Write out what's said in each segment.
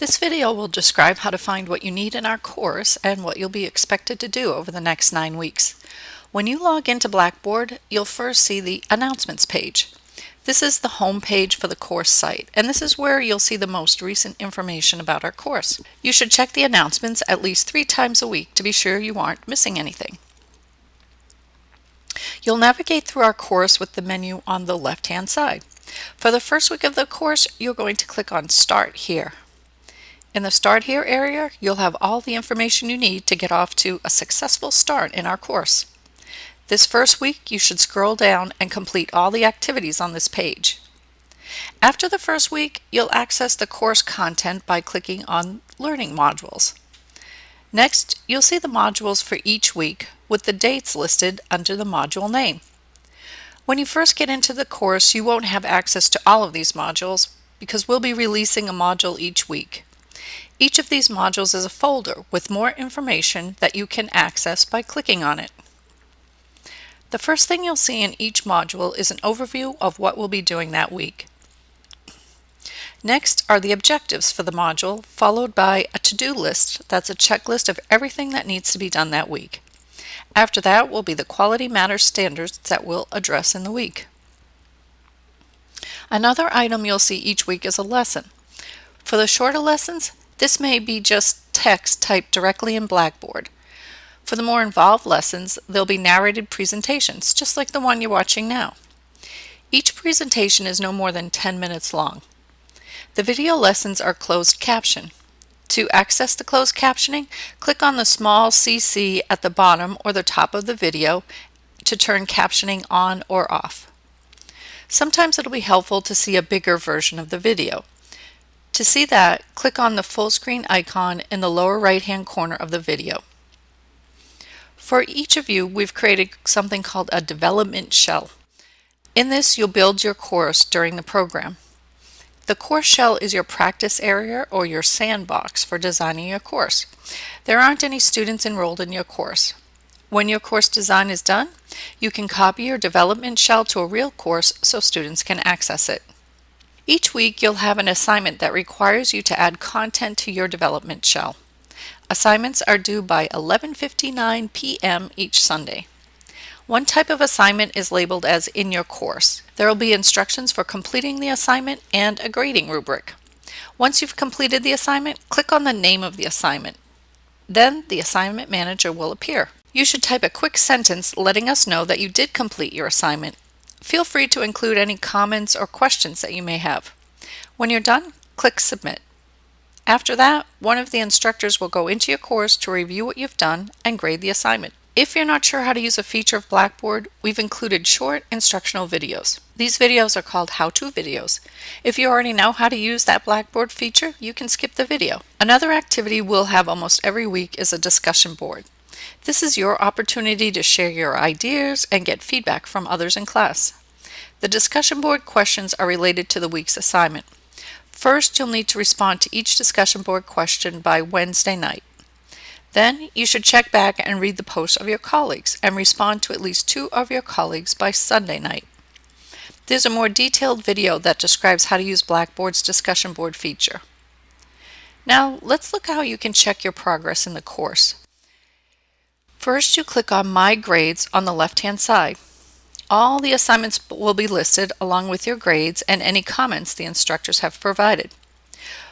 This video will describe how to find what you need in our course and what you'll be expected to do over the next nine weeks. When you log into Blackboard, you'll first see the Announcements page. This is the home page for the course site, and this is where you'll see the most recent information about our course. You should check the announcements at least three times a week to be sure you aren't missing anything. You'll navigate through our course with the menu on the left-hand side. For the first week of the course, you're going to click on Start Here. In the Start Here area, you'll have all the information you need to get off to a successful start in our course. This first week, you should scroll down and complete all the activities on this page. After the first week, you'll access the course content by clicking on Learning Modules. Next, you'll see the modules for each week with the dates listed under the module name. When you first get into the course, you won't have access to all of these modules because we'll be releasing a module each week. Each of these modules is a folder with more information that you can access by clicking on it. The first thing you'll see in each module is an overview of what we'll be doing that week. Next are the objectives for the module, followed by a to-do list that's a checklist of everything that needs to be done that week. After that will be the Quality Matters standards that we'll address in the week. Another item you'll see each week is a lesson. For the shorter lessons, this may be just text typed directly in Blackboard. For the more involved lessons, there'll be narrated presentations, just like the one you're watching now. Each presentation is no more than 10 minutes long. The video lessons are closed caption. To access the closed captioning, click on the small CC at the bottom or the top of the video to turn captioning on or off. Sometimes it'll be helpful to see a bigger version of the video. To see that, click on the full screen icon in the lower right hand corner of the video. For each of you, we've created something called a development shell. In this, you'll build your course during the program. The course shell is your practice area or your sandbox for designing your course. There aren't any students enrolled in your course. When your course design is done, you can copy your development shell to a real course so students can access it. Each week you'll have an assignment that requires you to add content to your development shell. Assignments are due by 11.59 p.m. each Sunday. One type of assignment is labeled as in your course. There will be instructions for completing the assignment and a grading rubric. Once you've completed the assignment, click on the name of the assignment. Then the assignment manager will appear. You should type a quick sentence letting us know that you did complete your assignment. Feel free to include any comments or questions that you may have. When you're done, click Submit. After that, one of the instructors will go into your course to review what you've done and grade the assignment. If you're not sure how to use a feature of Blackboard, we've included short instructional videos. These videos are called how-to videos. If you already know how to use that Blackboard feature, you can skip the video. Another activity we'll have almost every week is a discussion board. This is your opportunity to share your ideas and get feedback from others in class. The discussion board questions are related to the week's assignment. First, you'll need to respond to each discussion board question by Wednesday night. Then you should check back and read the posts of your colleagues and respond to at least two of your colleagues by Sunday night. There's a more detailed video that describes how to use Blackboard's discussion board feature. Now let's look at how you can check your progress in the course. First you click on My Grades on the left hand side. All the assignments will be listed along with your grades and any comments the instructors have provided.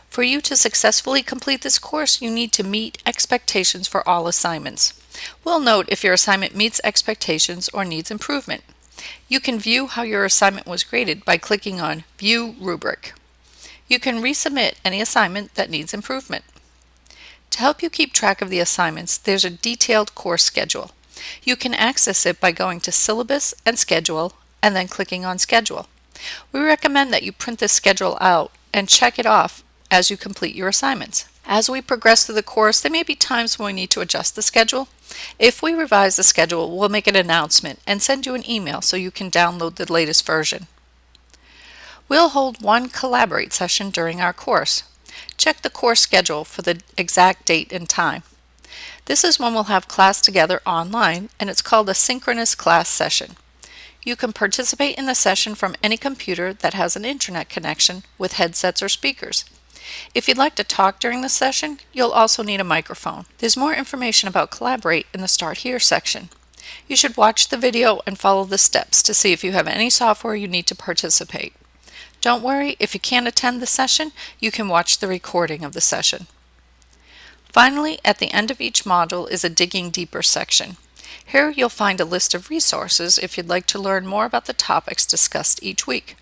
For you to successfully complete this course, you need to meet expectations for all assignments. We'll note if your assignment meets expectations or needs improvement. You can view how your assignment was graded by clicking on View Rubric. You can resubmit any assignment that needs improvement. To help you keep track of the assignments, there's a detailed course schedule. You can access it by going to Syllabus and Schedule and then clicking on Schedule. We recommend that you print this schedule out and check it off as you complete your assignments. As we progress through the course, there may be times when we need to adjust the schedule. If we revise the schedule, we'll make an announcement and send you an email so you can download the latest version. We'll hold one Collaborate session during our course. Check the course schedule for the exact date and time. This is when we'll have class together online and it's called a synchronous class session. You can participate in the session from any computer that has an internet connection with headsets or speakers. If you'd like to talk during the session, you'll also need a microphone. There's more information about Collaborate in the Start Here section. You should watch the video and follow the steps to see if you have any software you need to participate. Don't worry, if you can't attend the session, you can watch the recording of the session. Finally, at the end of each module is a Digging Deeper section. Here you'll find a list of resources if you'd like to learn more about the topics discussed each week.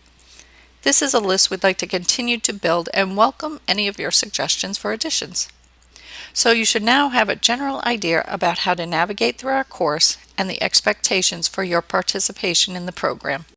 This is a list we'd like to continue to build and welcome any of your suggestions for additions. So you should now have a general idea about how to navigate through our course and the expectations for your participation in the program.